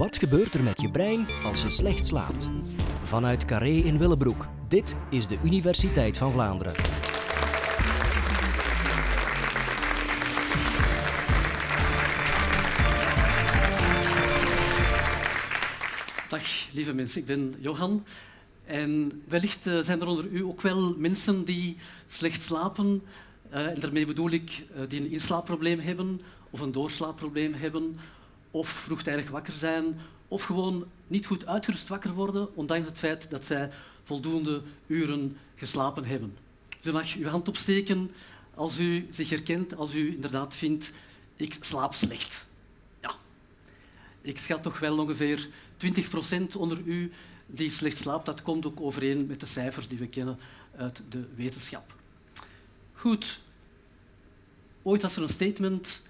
Wat gebeurt er met je brein als je slecht slaapt? Vanuit Carré in Willebroek. Dit is de Universiteit van Vlaanderen. Dag lieve mensen, ik ben Johan. En wellicht eh, zijn er onder u ook wel mensen die slecht slapen. Uh, en daarmee bedoel ik uh, die een inslaapprobleem hebben of een doorslaapprobleem hebben of vroegtijdig wakker zijn of gewoon niet goed uitgerust wakker worden, ondanks het feit dat zij voldoende uren geslapen hebben. Dus mag uw hand opsteken als u zich herkent, als u inderdaad vindt, ik slaap slecht. Ja, ik schat toch wel ongeveer 20 procent onder u die slecht slaapt. Dat komt ook overeen met de cijfers die we kennen uit de wetenschap. Goed. Ooit was er een statement,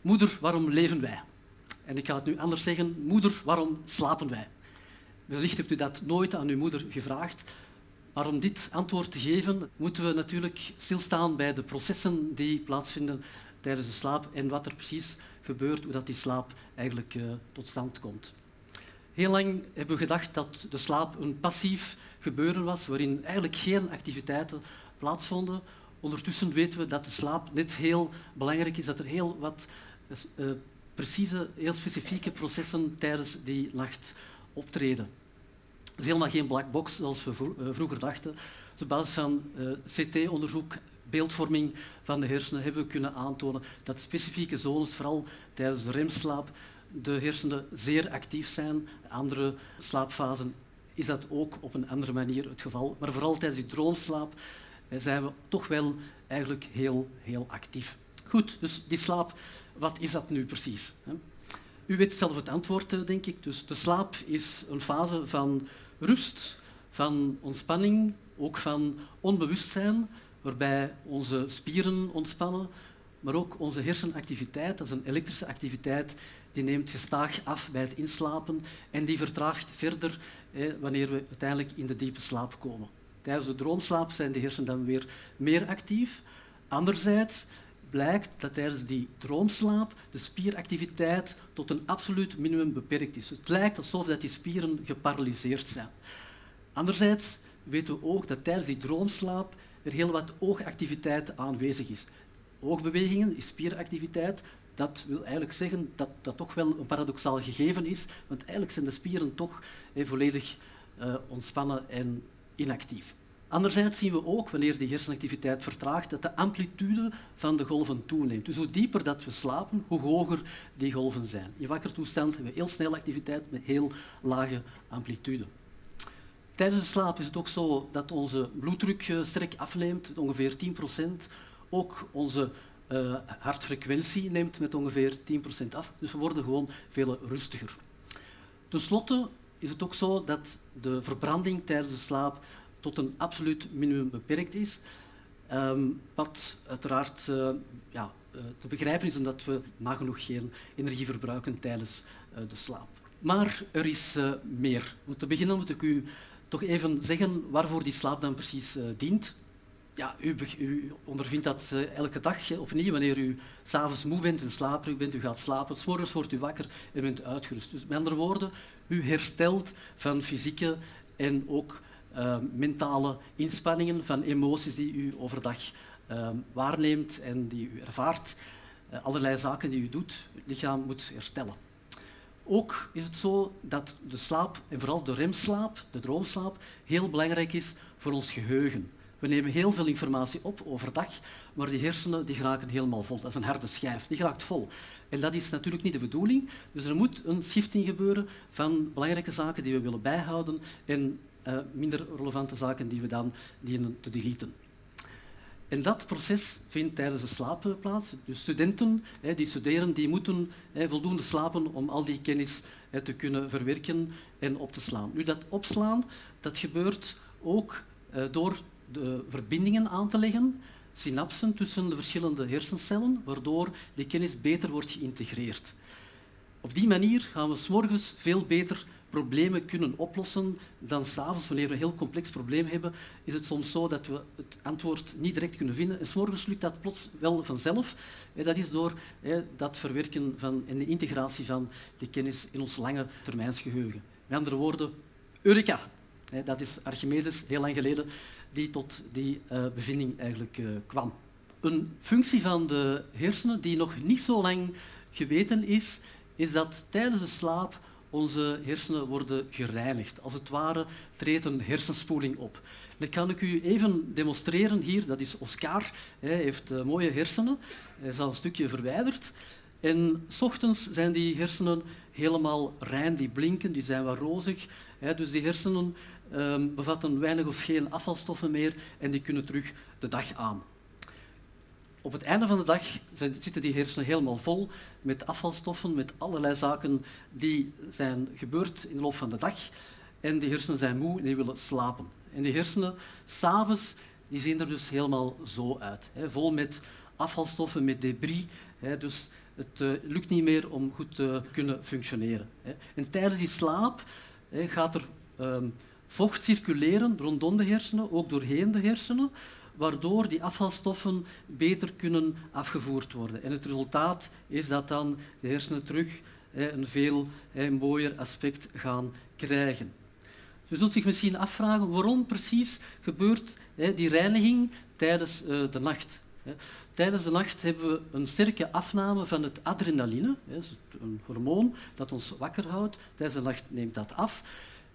moeder, waarom leven wij? En ik ga het nu anders zeggen, moeder, waarom slapen wij? Wellicht hebt u dat nooit aan uw moeder gevraagd. Maar om dit antwoord te geven, moeten we natuurlijk stilstaan bij de processen die plaatsvinden tijdens de slaap en wat er precies gebeurt, hoe dat die slaap eigenlijk uh, tot stand komt. Heel lang hebben we gedacht dat de slaap een passief gebeuren was, waarin eigenlijk geen activiteiten plaatsvonden. Ondertussen weten we dat de slaap net heel belangrijk is, dat er heel wat uh, precieze, heel specifieke processen tijdens die nacht optreden. Het is helemaal geen black box zoals we vroeger dachten. Op basis van uh, CT-onderzoek, beeldvorming van de hersenen, hebben we kunnen aantonen dat specifieke zones, vooral tijdens de remslaap, de hersenen zeer actief zijn. Andere slaapfasen is dat ook op een andere manier het geval. Maar vooral tijdens die droomslaap zijn we toch wel eigenlijk heel, heel actief. Goed, dus die slaap, wat is dat nu precies? U weet zelf het antwoord, eh, denk ik. Dus de slaap is een fase van rust, van ontspanning, ook van onbewustzijn, waarbij onze spieren ontspannen, maar ook onze hersenactiviteit, dat is een elektrische activiteit, die neemt gestaag af bij het inslapen en die vertraagt verder wanneer we uiteindelijk in de diepe slaap komen. Tijdens de droomslaap zijn de hersenen dan weer meer actief. Anderzijds blijkt dat tijdens die droomslaap de spieractiviteit tot een absoluut minimum beperkt is. Het lijkt alsof dat die spieren geparalyseerd zijn. Anderzijds weten we ook dat tijdens die droomslaap er heel wat oogactiviteit aanwezig is. Oogbewegingen is spieractiviteit. Dat wil eigenlijk zeggen dat dat toch wel een paradoxaal gegeven is, want eigenlijk zijn de spieren toch eh, volledig uh, ontspannen en inactief. Anderzijds zien we ook, wanneer die hersenactiviteit vertraagt, dat de amplitude van de golven toeneemt. Dus hoe dieper dat we slapen, hoe hoger die golven zijn. In wakker toestand hebben we heel snel activiteit met heel lage amplitude. Tijdens de slaap is het ook zo dat onze bloeddruk sterk afneemt, ongeveer 10% Ook onze uh, hartfrequentie neemt met ongeveer 10% af. Dus we worden gewoon veel rustiger. Ten slotte is het ook zo dat de verbranding tijdens de slaap tot een absoluut minimum beperkt is. Um, wat uiteraard uh, ja, uh, te begrijpen is omdat we nagenoeg geen energie verbruiken tijdens uh, de slaap. Maar er is meer. Om te beginnen moet ik u toch even zeggen waarvoor die slaap dan precies dient. Ja, u, u, ondervindt dat elke dag opnieuw wanneer u s'avonds moe bent en slaperig bent, u gaat slapen, s morgens wordt u wakker en bent uitgerust. Dus met andere woorden, u herstelt van fysieke en ook uh, mentale inspanningen, van emoties die u overdag uh, waarneemt en die u ervaart. Uh, allerlei zaken die u doet, het lichaam moet herstellen. Ook is het zo dat de slaap, en vooral de remslaap, de droomslaap, heel belangrijk is voor ons geheugen. We nemen heel veel informatie op overdag, maar die hersenen die geraken helemaal vol. Dat is een harde schijf, die geraakt vol. En dat is natuurlijk niet de bedoeling. Dus er moet een shifting gebeuren van belangrijke zaken die we willen bijhouden en uh, minder relevante zaken die we dan dienen te deleten. En dat proces vindt tijdens de slaap plaats. Dus studenten hè, die studeren, die moeten hè, voldoende slapen om al die kennis hè, te kunnen verwerken en op te slaan. Nu, dat opslaan dat gebeurt ook uh, door de verbindingen aan te leggen, synapsen tussen de verschillende hersencellen, waardoor die kennis beter wordt geïntegreerd. Op die manier gaan we s morgens veel beter problemen kunnen oplossen dan s'avonds, wanneer we een heel complex probleem hebben, is het soms zo dat we het antwoord niet direct kunnen vinden. En s'morgens lukt dat plots wel vanzelf. Dat is door dat verwerken van, en de integratie van die kennis in ons lange termijnsgeheugen. Met andere woorden, Eureka! Dat is Archimedes, heel lang geleden, die tot die uh, bevinding eigenlijk uh, kwam. Een functie van de hersenen die nog niet zo lang geweten is, is dat tijdens de slaap onze hersenen worden gereinigd. Als het ware treedt een hersenspoeling op. Dat kan ik u even demonstreren hier. Dat is Oscar. Hij heeft uh, mooie hersenen. Hij is al een stukje verwijderd. En s ochtends zijn die hersenen helemaal rein, die blinken, die zijn wat rozig. Dus die hersenen um, bevatten weinig of geen afvalstoffen meer en die kunnen terug de dag aan. Op het einde van de dag zitten die hersenen helemaal vol met afvalstoffen, met allerlei zaken die zijn gebeurd in de loop van de dag. En die hersenen zijn moe en die willen slapen. En die hersenen, s'avonds, die zien er dus helemaal zo uit. Hè, vol met afvalstoffen, met debris. Hè, dus het uh, lukt niet meer om goed te kunnen functioneren. Hè. En tijdens die slaap gaat er um, vocht circuleren rondom de hersenen, ook doorheen de hersenen, waardoor die afvalstoffen beter kunnen afgevoerd worden. En het resultaat is dat dan de hersenen terug een veel mooier aspect gaan krijgen. Dus u zult zich misschien afvragen waarom precies gebeurt die reiniging tijdens eh, de nacht. Tijdens de nacht hebben we een sterke afname van het adrenaline, een hormoon dat ons wakker houdt. Tijdens de nacht neemt dat af.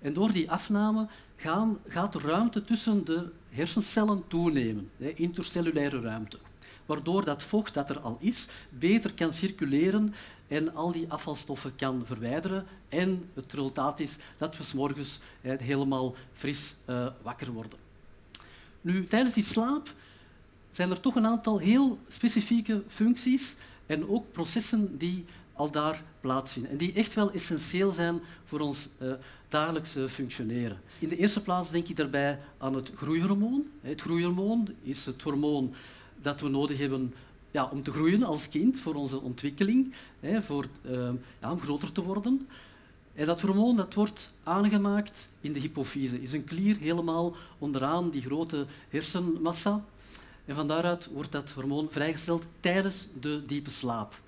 En door die afname gaan, gaat de ruimte tussen de hersencellen toenemen, intercellulaire ruimte. Waardoor dat vocht dat er al is beter kan circuleren en al die afvalstoffen kan verwijderen. En het resultaat is dat we morgens helemaal fris uh, wakker worden. Nu, tijdens die slaap zijn er toch een aantal heel specifieke functies en ook processen die al daar plaatsvinden en die echt wel essentieel zijn voor ons uh, dagelijkse functioneren. In de eerste plaats denk ik daarbij aan het groeihormoon. Het groeihormoon is het hormoon dat we nodig hebben ja, om te groeien als kind, voor onze ontwikkeling, hè, voor, uh, ja, om groter te worden. En dat hormoon dat wordt aangemaakt in de hypofyse, is een klier helemaal onderaan die grote hersenmassa. En van daaruit wordt dat hormoon vrijgesteld tijdens de diepe slaap.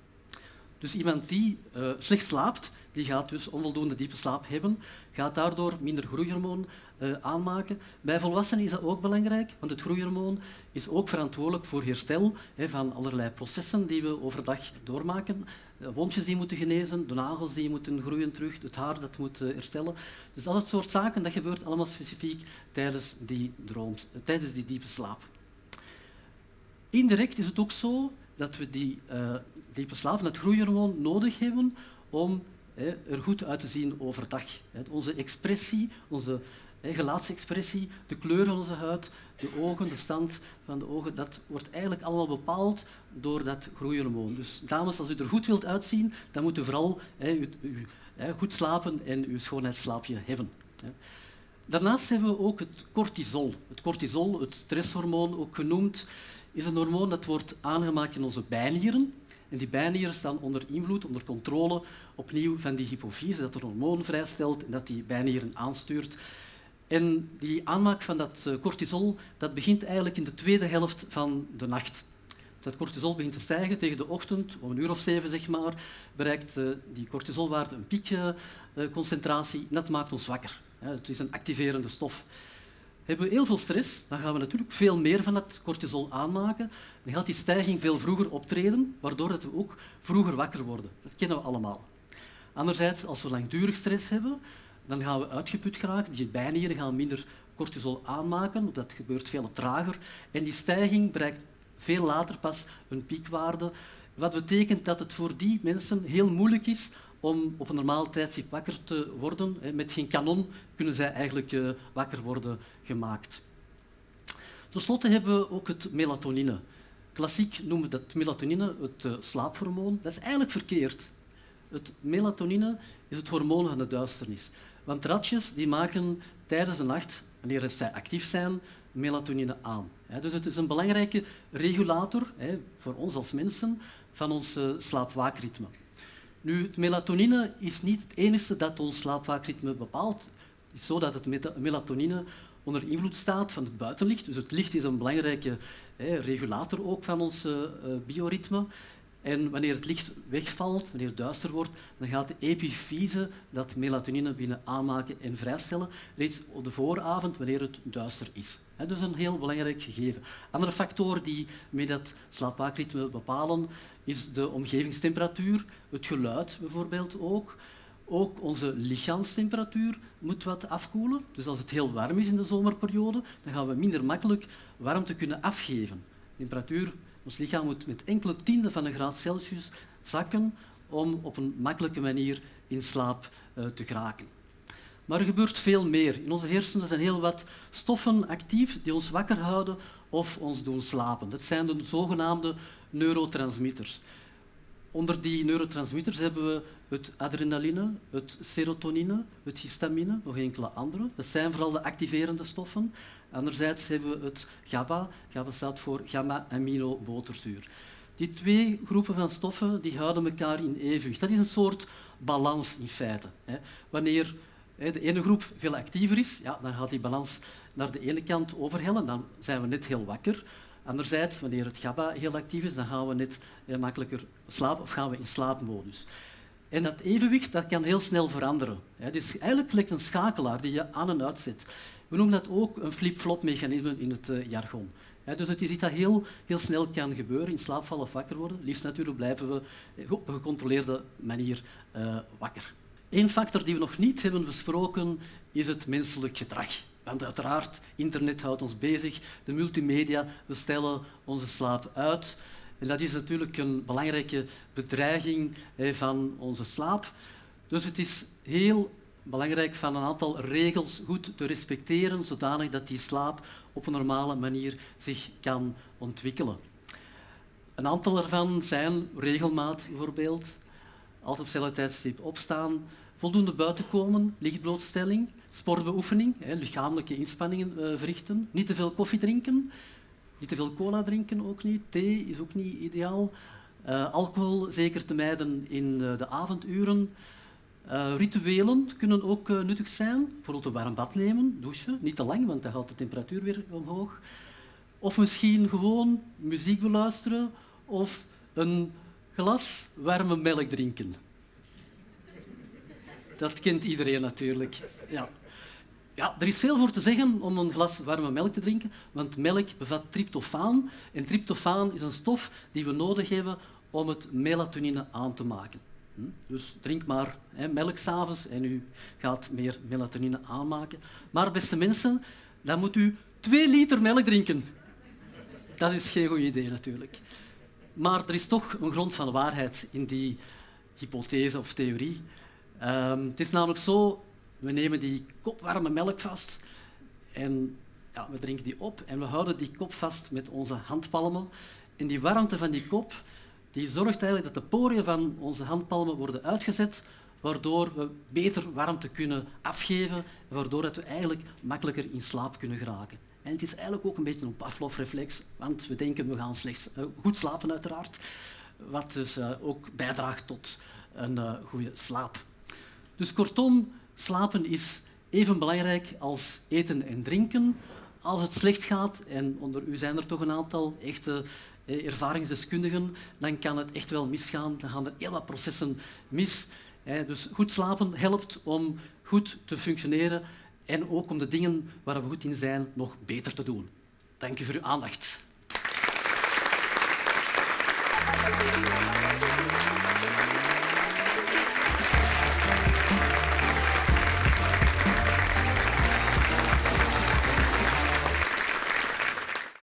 Dus iemand die uh, slecht slaapt, die gaat dus onvoldoende diepe slaap hebben, gaat daardoor minder groeihormoon uh, aanmaken. Bij volwassenen is dat ook belangrijk, want het groeihormoon is ook verantwoordelijk voor herstel van allerlei processen die we overdag doormaken. De wondjes die moeten genezen, de nagels die moeten groeien terug, het haar dat moet herstellen. Dus al dat soort zaken, dat gebeurt allemaal specifiek tijdens die, droom, tijdens die diepe slaap. Indirect is het ook zo dat we die uh, diepe slaap, dat groeihormoon, nodig hebben om hè, er goed uit te zien overdag. Hè. Onze expressie, onze hè, gelaatsexpressie, de kleur van onze huid, de ogen, de stand van de ogen, dat wordt eigenlijk allemaal bepaald door dat groeihormoon. Dus dames, als u er goed wilt uitzien, dan moet u vooral u, u, goed slapen en uw schoonheidsslaapje hebben. Daarnaast hebben we ook het cortisol. Het cortisol, het stresshormoon ook genoemd, is een hormoon dat wordt aangemaakt in onze bijnieren. En die bijnieren staan onder invloed, onder controle opnieuw van die hypofyse, dat een hormoon vrijstelt en dat die bijnieren aanstuurt. En die aanmaak van dat eh, cortisol dat begint eigenlijk in de tweede helft van de nacht. Dat cortisol begint te stijgen tegen de ochtend, om een uur of zeven zeg maar, bereikt uh, die cortisolwaarde een piekconcentratie en dat maakt ons wakker. Het is een activerende stof. Hebben we heel veel stress, dan gaan we natuurlijk veel meer van dat cortisol aanmaken. Dan gaat die stijging veel vroeger optreden, waardoor we ook vroeger wakker worden. Dat kennen we allemaal. Anderzijds, als we langdurig stress hebben, dan gaan we uitgeput geraken. Die bijnieren gaan minder cortisol aanmaken, dat gebeurt veel trager. En die stijging bereikt veel later pas een piekwaarde, wat betekent dat het voor die mensen heel moeilijk is om op een normaal tijdstip wakker te worden. Met geen kanon kunnen zij eigenlijk eh, wakker worden gemaakt. Ten slotte hebben we ook het melatonine. Klassiek noemen we dat melatonine het uh, slaaphormoon. Dat is eigenlijk verkeerd. Het melatonine is het hormoon van de duisternis. Want ratjes die maken tijdens de nacht, wanneer zij actief zijn, melatonine aan. Dus het is een belangrijke regulator voor ons als mensen van ons slaapwaakritme. Nu, het melatonine is niet het enige dat ons slaapwaakritme bepaalt. Het is zo dat het melatonine onder invloed staat van het buitenlicht. Dus het licht is een belangrijke regulator ook van ons uh, bioritme. En wanneer het licht wegvalt, wanneer het duister wordt, dan gaat de epifyse dat melatonine binnen aanmaken en vrijstellen, reeds op de vooravond, wanneer het duister is. Dat is een heel belangrijk gegeven. Andere factoren die met dat slaapwaakritme bepalen, is de omgevingstemperatuur, het geluid bijvoorbeeld ook. Ook onze lichaamstemperatuur moet wat afkoelen. Dus als het heel warm is in de zomerperiode, dan gaan we minder makkelijk warmte kunnen afgeven. temperatuur ons lichaam moet met enkele tienden van een graad Celsius zakken om op een makkelijke manier in slaap uh, te geraken. Maar er gebeurt veel meer. In onze hersenen zijn heel wat stoffen actief die ons wakker houden of ons doen slapen. Dat zijn de zogenaamde neurotransmitters. Onder die neurotransmitters hebben we het adrenaline, het serotonine, het histamine, nog enkele andere. Dat zijn vooral de activerende stoffen. Anderzijds hebben we het GABA. GABA staat voor gamma-aminoboterzuur. Die twee groepen van stoffen die houden elkaar in evenwicht. Dat is een soort balans in feite. Wanneer de ene groep veel actiever is, ja, dan gaat die balans naar de ene kant overhellen. Dan zijn we net heel wakker. Anderzijds, wanneer het GABA heel actief is, dan gaan we net makkelijker slapen of gaan we in slaapmodus. En dat evenwicht dat kan heel snel veranderen. Het is eigenlijk lijkt een schakelaar die je aan en uitzet. We noemen dat ook een flip-flop mechanisme in het uh, jargon. dus het is iets dat heel, heel snel kan gebeuren, in slaap vallen of wakker worden. Liefst natuurlijk blijven we op een gecontroleerde manier wakker. Eén factor die we nog niet hebben besproken is het menselijk gedrag. Want uiteraard, internet houdt ons bezig, de multimedia, we stellen onze slaap uit. En dat is natuurlijk een belangrijke bedreiging van onze slaap. Dus het is heel belangrijk van een aantal regels goed te respecteren, zodanig dat die slaap op een normale manier zich kan ontwikkelen. Een aantal ervan zijn regelmaat bijvoorbeeld, altijd op hetzelfde tijdstip opstaan, voldoende buiten komen, lichtblootstelling, sportbeoefening, lichamelijke inspanningen uh, verrichten, niet te veel koffie drinken, niet te veel cola drinken ook niet, thee is ook niet ideaal, uh, alcohol zeker te mijden in uh, de avonduren. rituelen kunnen ook nuttig zijn, bijvoorbeeld een warm bad nemen, douchen, niet te lang, want dan gaat de temperatuur weer omhoog. Of misschien gewoon muziek beluisteren of een glas warme melk drinken. Dat kent iedereen natuurlijk. Ja. Ja, er is veel voor te zeggen om een glas warme melk te drinken, want melk bevat tryptofaan. En tryptofaan is een stof die we nodig hebben om het melatonine aan te maken. Hm? Dus drink maar hè, melk s'avonds en u gaat meer melatonine aanmaken. Maar beste mensen, dan moet u twee liter melk drinken. Dat is geen goed idee natuurlijk. Maar er is toch een grond van waarheid in die hypothese of theorie. Um, het is namelijk zo, we nemen die kop warme melk vast en ja, we drinken die op en we houden die kop vast met onze handpalmen. En die warmte van die kop die zorgt eigenlijk dat de poriën van onze handpalmen worden uitgezet, waardoor we beter warmte kunnen afgeven, waardoor dat we eigenlijk makkelijker in slaap kunnen geraken. En het is eigenlijk ook een beetje een Pavlov-reflex, want we denken we gaan slechts uh, goed slapen uiteraard, wat dus uh, ook bijdraagt tot een uh, goede slaap. Dus kortom, slapen is even belangrijk als eten en drinken. Als het slecht gaat, en onder u zijn er toch een aantal echte eh, ervaringsdeskundigen, dan kan het echt wel misgaan. Dan gaan er heel wat processen mis. Dus goed slapen helpt om goed te functioneren en ook om de dingen waar we goed in zijn nog beter te doen. Dank u voor uw aandacht.